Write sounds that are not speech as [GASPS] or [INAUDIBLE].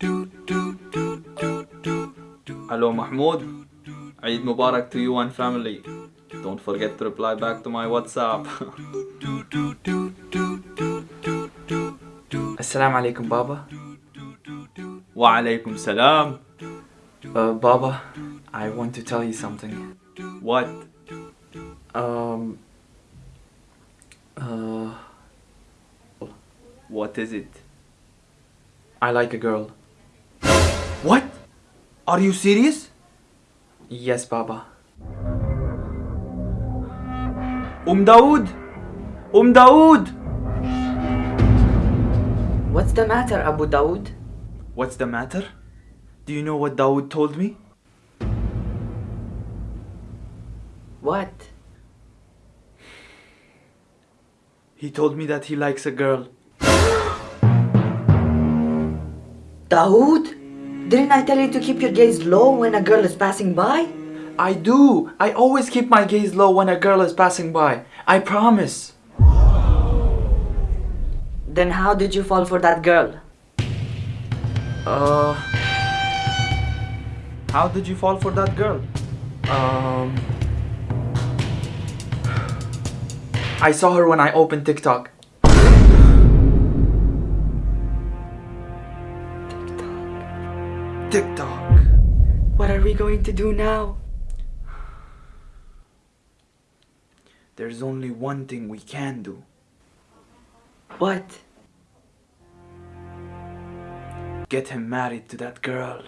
Hello Mahmoud. Eid Mubarak to you and family. Don't forget to reply back to my WhatsApp. [LAUGHS] Assalamu alaikum, Baba. Wa alaikum salam. Uh, Baba, I want to tell you something. What? Um. Uh. What is it? I like a girl. What? Are you serious? Yes, Baba. Um Dawood! Um Dawood! What's the matter, Abu Dawood? What's the matter? Do you know what Dawood told me? What? He told me that he likes a girl. [GASPS] Dawood? Didn't I tell you to keep your gaze low when a girl is passing by? I do! I always keep my gaze low when a girl is passing by. I promise. Then how did you fall for that girl? Uh. How did you fall for that girl? Um. [SIGHS] I saw her when I opened TikTok. TikTok. What are we going to do now? There's only one thing we can do. What? Get him married to that girl.